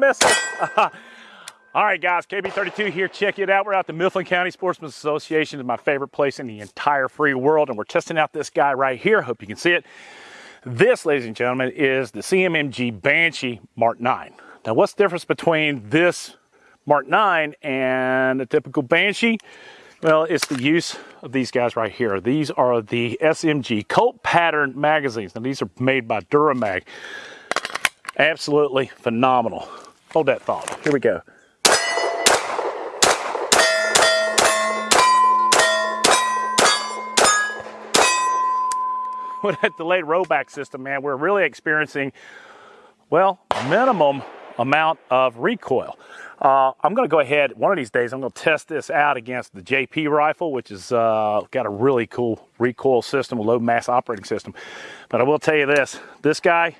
All right, guys, KB32 here. Check it out. We're at the Mifflin County Sportsman Association. It's my favorite place in the entire free world, and we're testing out this guy right here. Hope you can see it. This, ladies and gentlemen, is the CMMG Banshee Mark 9. Now, what's the difference between this Mark 9 and a typical Banshee? Well, it's the use of these guys right here. These are the SMG Colt Pattern magazines. Now, these are made by Duramag. Absolutely phenomenal. Hold that thought. Here we go. with that delayed rollback system, man, we're really experiencing, well, minimum amount of recoil. Uh, I'm going to go ahead, one of these days, I'm going to test this out against the JP rifle, which has uh, got a really cool recoil system, a low mass operating system. But I will tell you this, this guy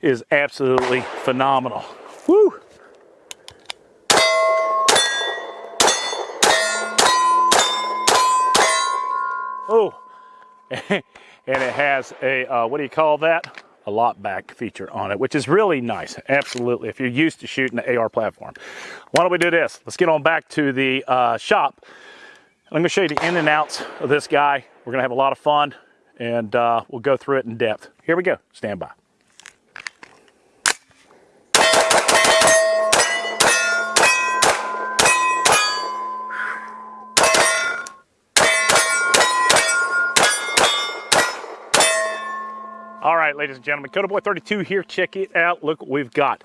is absolutely phenomenal. Woo! Oh, and it has a, uh, what do you call that? A lock back feature on it, which is really nice. Absolutely, if you're used to shooting the AR platform. Why don't we do this? Let's get on back to the uh, shop. I'm gonna show you the in and outs of this guy. We're gonna have a lot of fun and uh, we'll go through it in depth. Here we go, stand by. All right, ladies and gentlemen, Coda Boy 32 here. Check it out. Look what we've got.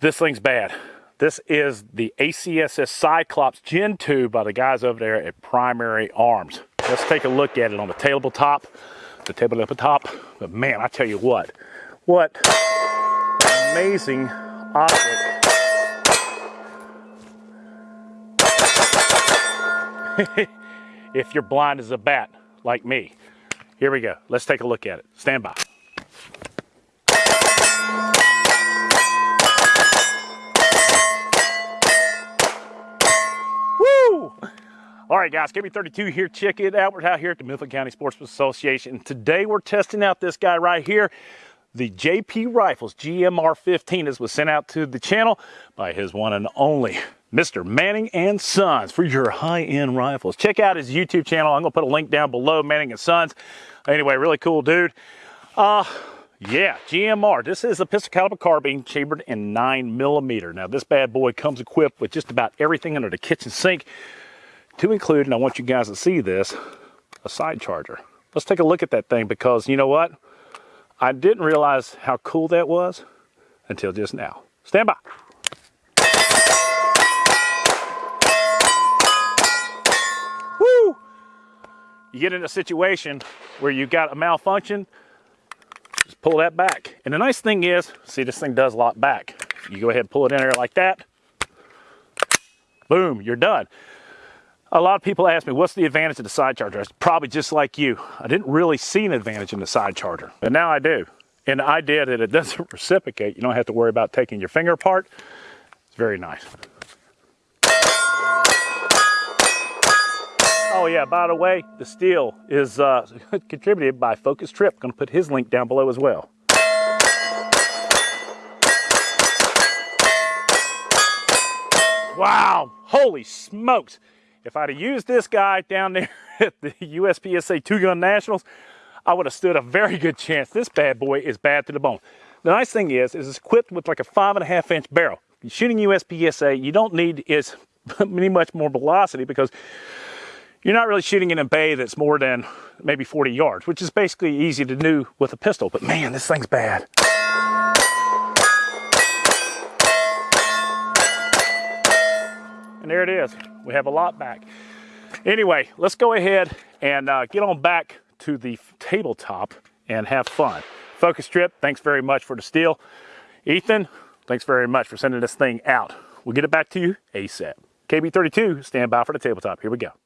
This thing's bad. This is the ACSS Cyclops Gen 2 by the guys over there at Primary Arms. Let's take a look at it on the tabletop, top. the tabletop. But man, I tell you what, what amazing optic. if you're blind as a bat, like me. Here we go. Let's take a look at it. Stand by. Woo! All right, guys, KB32 here. Check it out. We're out here at the Mifflin County Sportsman Association. Today, we're testing out this guy right here the JP Rifles GMR 15 This was sent out to the channel by his one and only Mr. Manning and Sons for your high-end rifles. Check out his YouTube channel. I'm gonna put a link down below, Manning and Sons. Anyway, really cool dude. Uh, yeah, GMR. This is a pistol caliber carbine chambered in nine millimeter. Now this bad boy comes equipped with just about everything under the kitchen sink to include, and I want you guys to see this, a side charger. Let's take a look at that thing because you know what? I didn't realize how cool that was until just now. Stand by. Woo! You get in a situation where you've got a malfunction, just pull that back. And the nice thing is, see this thing does lock back. You go ahead and pull it in there like that. Boom, you're done a lot of people ask me, what's the advantage of the side charger? It's probably just like you. I didn't really see an advantage in the side charger, but now I do. And the idea that it doesn't reciprocate, you don't have to worry about taking your finger apart. It's very nice. Oh yeah, by the way, the steel is uh, contributed by Focus Trip. Gonna put his link down below as well. Wow, holy smokes. If I'd have used this guy down there at the USPSA Two Gun Nationals, I would have stood a very good chance. This bad boy is bad to the bone. The nice thing is, is it's equipped with like a five and a half inch barrel. You're shooting USPSA, you don't need as much more velocity because you're not really shooting in a bay that's more than maybe 40 yards, which is basically easy to do with a pistol. But man, this thing's bad. And there it is. We have a lot back. Anyway, let's go ahead and uh, get on back to the tabletop and have fun. Focus Trip, thanks very much for the steel. Ethan, thanks very much for sending this thing out. We'll get it back to you ASAP. KB32, stand by for the tabletop. Here we go.